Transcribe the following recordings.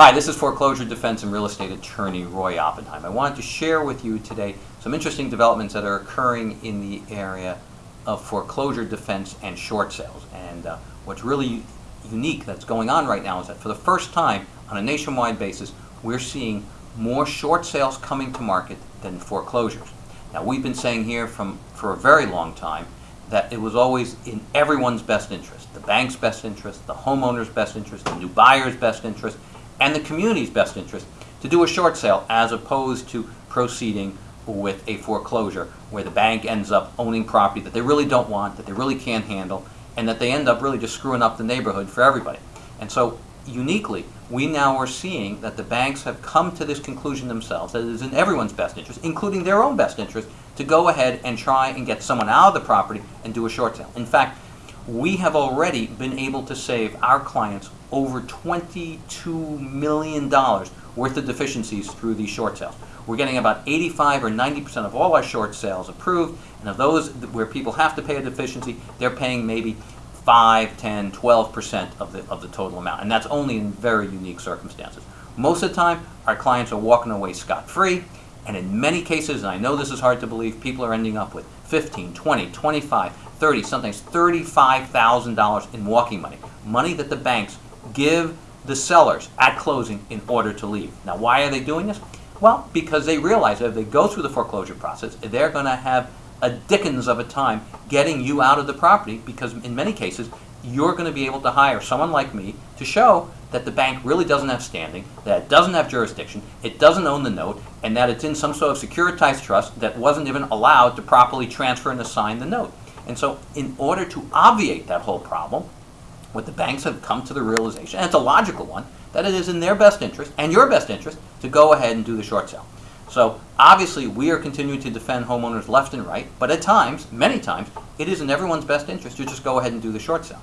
Hi, this is foreclosure defense and real estate attorney Roy Oppenheim. I wanted to share with you today some interesting developments that are occurring in the area of foreclosure defense and short sales. And uh, what's really unique that's going on right now is that for the first time on a nationwide basis, we're seeing more short sales coming to market than foreclosures. Now, we've been saying here from, for a very long time that it was always in everyone's best interest the bank's best interest, the homeowner's best interest, the new buyer's best interest and the community's best interest to do a short sale as opposed to proceeding with a foreclosure where the bank ends up owning property that they really don't want, that they really can't handle, and that they end up really just screwing up the neighborhood for everybody. And so uniquely, we now are seeing that the banks have come to this conclusion themselves that it is in everyone's best interest, including their own best interest, to go ahead and try and get someone out of the property and do a short sale. In fact, we have already been able to save our clients over $22 million worth of deficiencies through these short sales. We're getting about 85 or 90% of all our short sales approved, and of those where people have to pay a deficiency, they're paying maybe 5, 10, 12% of the, of the total amount, and that's only in very unique circumstances. Most of the time, our clients are walking away scot-free, and in many cases, and I know this is hard to believe, people are ending up with 15, 20, 25, 30, sometimes $35,000 in walking money. Money that the banks give the sellers at closing in order to leave. Now, why are they doing this? Well, because they realize that if they go through the foreclosure process, they're going to have a dickens of a time getting you out of the property because in many cases, you're going to be able to hire someone like me to show that the bank really doesn't have standing, that it doesn't have jurisdiction, it doesn't own the note, and that it's in some sort of securitized trust that wasn't even allowed to properly transfer and assign the note. And so in order to obviate that whole problem, what the banks have come to the realization, and it's a logical one, that it is in their best interest and your best interest to go ahead and do the short sale. So obviously we are continuing to defend homeowners left and right, but at times, many times, it is in everyone's best interest to just go ahead and do the short sale.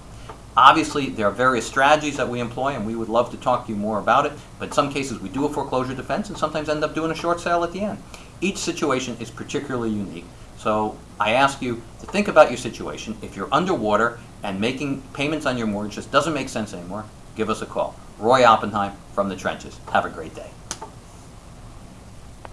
Obviously, there are various strategies that we employ, and we would love to talk to you more about it. But in some cases, we do a foreclosure defense, and sometimes end up doing a short sale at the end. Each situation is particularly unique. So I ask you to think about your situation. If you're underwater and making payments on your mortgage just doesn't make sense anymore, give us a call. Roy Oppenheim from the trenches. Have a great day.